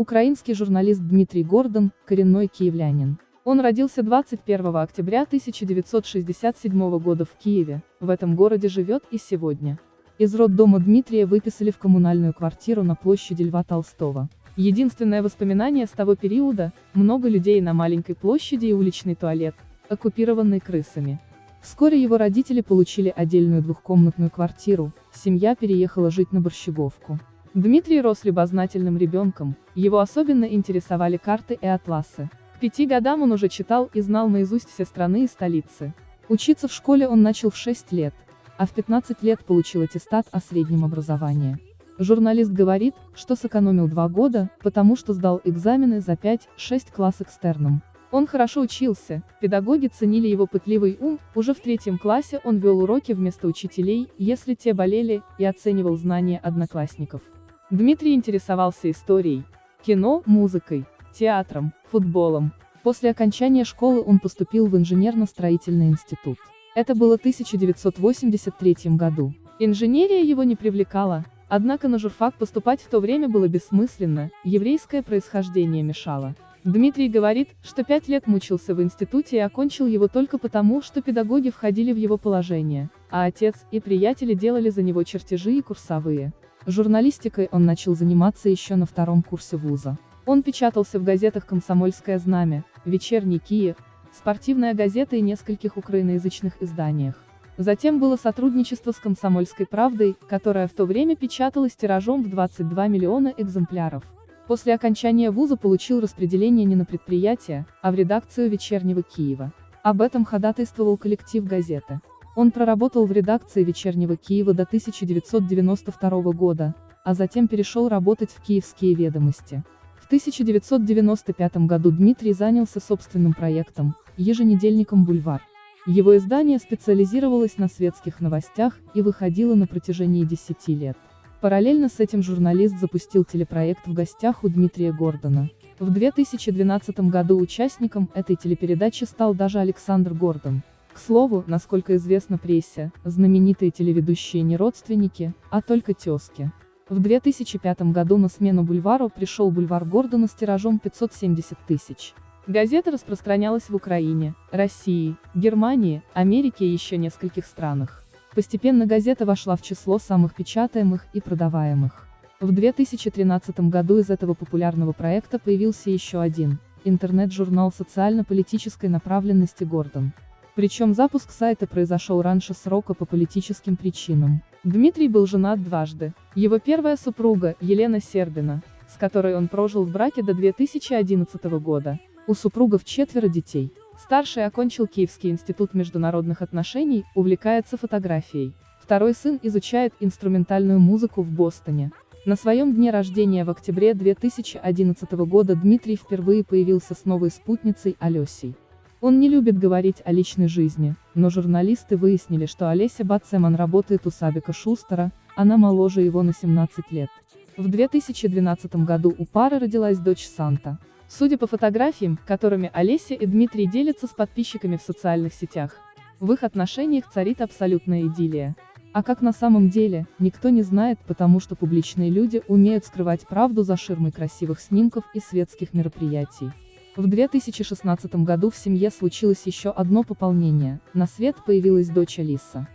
Украинский журналист Дмитрий Гордон, коренной киевлянин. Он родился 21 октября 1967 года в Киеве, в этом городе живет и сегодня. Из роддома Дмитрия выписали в коммунальную квартиру на площади Льва Толстого. Единственное воспоминание с того периода – много людей на маленькой площади и уличный туалет, оккупированный крысами. Вскоре его родители получили отдельную двухкомнатную квартиру, семья переехала жить на Борщеговку. Дмитрий рос любознательным ребенком, его особенно интересовали карты и атласы. К пяти годам он уже читал и знал наизусть все страны и столицы. Учиться в школе он начал в 6 лет, а в 15 лет получил аттестат о среднем образовании. Журналист говорит, что сэкономил два года, потому что сдал экзамены за 5-6 класс экстерном. Он хорошо учился, педагоги ценили его пытливый ум, уже в третьем классе он вел уроки вместо учителей, если те болели, и оценивал знания одноклассников. Дмитрий интересовался историей, кино, музыкой, театром, футболом. После окончания школы он поступил в инженерно-строительный институт. Это было 1983 году. Инженерия его не привлекала, однако на журфак поступать в то время было бессмысленно, еврейское происхождение мешало. Дмитрий говорит, что пять лет мучился в институте и окончил его только потому, что педагоги входили в его положение, а отец и приятели делали за него чертежи и курсовые. Журналистикой он начал заниматься еще на втором курсе вуза. Он печатался в газетах «Комсомольское знамя», «Вечерний Киев», «Спортивная газета» и нескольких украиноязычных изданиях. Затем было сотрудничество с «Комсомольской правдой», которая в то время печаталась тиражом в 22 миллиона экземпляров. После окончания вуза получил распределение не на предприятие, а в редакцию «Вечернего Киева». Об этом ходатайствовал коллектив газеты. Он проработал в редакции «Вечернего Киева» до 1992 года, а затем перешел работать в «Киевские ведомости». В 1995 году Дмитрий занялся собственным проектом, еженедельником «Бульвар». Его издание специализировалось на светских новостях и выходило на протяжении 10 лет. Параллельно с этим журналист запустил телепроект «В гостях у Дмитрия Гордона». В 2012 году участником этой телепередачи стал даже Александр Гордон. Слову, насколько известно прессе, знаменитые телеведущие не родственники, а только тезки. В 2005 году на смену бульвару пришел бульвар Гордона с тиражом 570 тысяч. Газета распространялась в Украине, России, Германии, Америке и еще нескольких странах. Постепенно газета вошла в число самых печатаемых и продаваемых. В 2013 году из этого популярного проекта появился еще один, интернет-журнал социально-политической направленности «Гордон». Причем запуск сайта произошел раньше срока по политическим причинам. Дмитрий был женат дважды. Его первая супруга, Елена Сербина, с которой он прожил в браке до 2011 года. У супругов четверо детей. Старший окончил Киевский институт международных отношений, увлекается фотографией. Второй сын изучает инструментальную музыку в Бостоне. На своем дне рождения в октябре 2011 года Дмитрий впервые появился с новой спутницей Алесей. Он не любит говорить о личной жизни, но журналисты выяснили, что Олеся Бацеман работает у Сабика Шустера, она моложе его на 17 лет. В 2012 году у пары родилась дочь Санта. Судя по фотографиям, которыми Олеся и Дмитрий делятся с подписчиками в социальных сетях, в их отношениях царит абсолютная идиллия. А как на самом деле, никто не знает, потому что публичные люди умеют скрывать правду за ширмой красивых снимков и светских мероприятий. В 2016 году в семье случилось еще одно пополнение, на свет появилась дочь Алиса.